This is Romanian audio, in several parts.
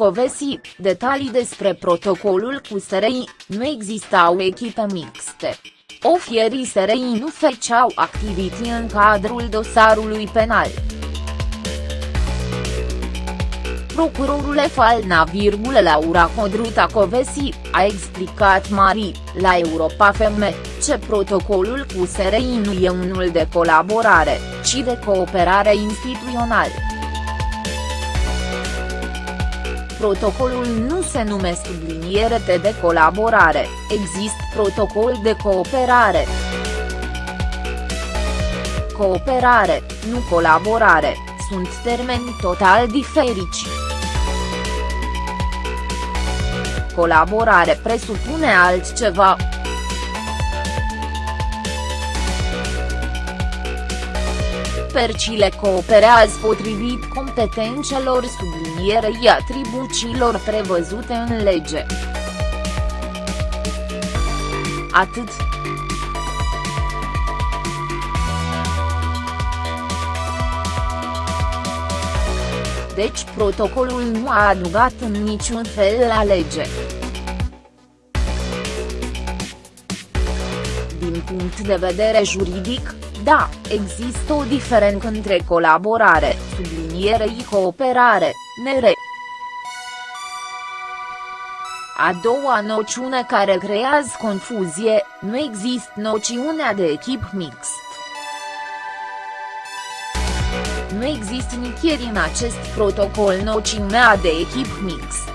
Covesi, detalii despre protocolul cu SRI, nu existau echipe mixte. Ofierii SRI nu făceau activități în cadrul dosarului penal. Procurorul Falna, Laura Codruta Covesi, a explicat Mari, la Europa FM, ce protocolul cu SRI nu e unul de colaborare, ci de cooperare instituțională. Protocolul nu se numește subliniere de colaborare, există protocol de cooperare. Cooperare, nu colaborare, sunt termeni total diferiți. Colaborare presupune altceva. Percile cooperează potrivit competențelor sublinierei atribuțiilor prevăzute în lege. Atât. Deci protocolul nu a adugat în niciun fel la lege. Din punct de vedere juridic, da, există o diferență între colaborare, sublinierei cooperare, nere. A doua noțiune care creează confuzie, nu există noțiunea de echip mixt. Nu există nicăieri în acest protocol noțiunea de echip mixt.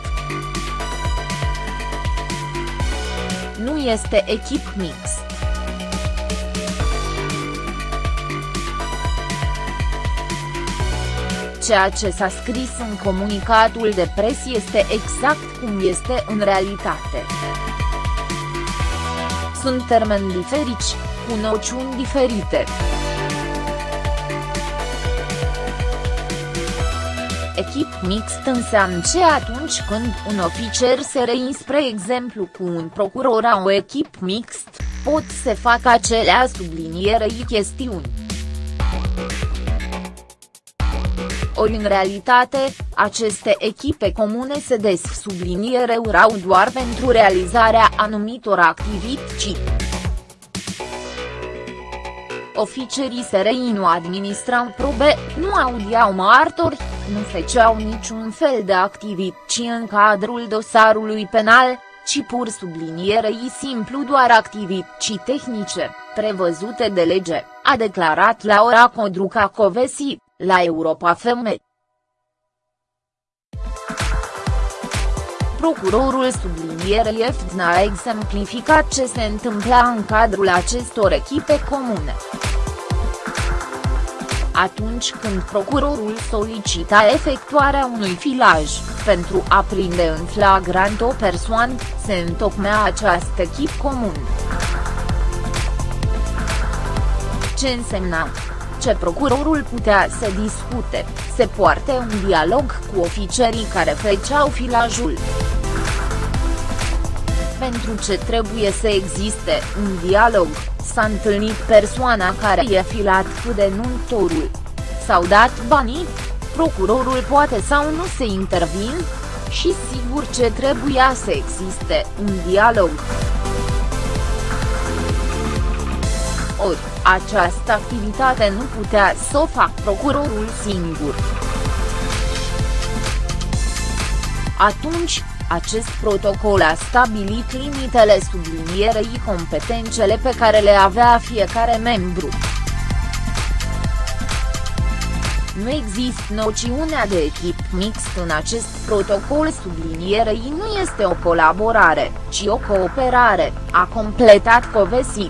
Nu este echip mixt. Ceea ce s-a scris în comunicatul de pres este exact cum este în realitate. Sunt termeni diferiți, cu noțiuni diferite. Echip mixt înseamnă ce atunci când un oficer se rein spre exemplu cu un procuror a o echip mixt, pot să facă acelea sublinierei chestiuni. Ori în realitate, aceste echipe comune se des urau doar pentru realizarea anumitor activități. Oficerii SRI nu administrau probe, nu audiau martori, nu făceau niciun fel de activități în cadrul dosarului penal, ci pur sublinierei simplu doar activități tehnice, prevăzute de lege, a declarat Laura Codruca Covesi, la Europa FM. Procurorul sublinierei EFDN a exemplificat ce se întâmpla în cadrul acestor echipe comune. Atunci când procurorul solicita efectuarea unui filaj, pentru a prinde în flagrant o persoană, se întocmea această echip comun. Ce însemna? Ce procurorul putea să discute, se poarte un dialog cu oficerii care făceau filajul. Pentru ce trebuie să existe un dialog, s-a întâlnit persoana care e filat cu denuntorul. S-au dat banii? Procurorul poate sau nu să intervin? Și sigur ce trebuia să existe un dialog. Ori, această activitate nu putea să o fac procurorul singur. Atunci, acest protocol a stabilit limitele sublinierei competențele pe care le avea fiecare membru. Nu există noțiunea de echip mixt în acest protocol sublinierei nu este o colaborare, ci o cooperare, a completat Covesi.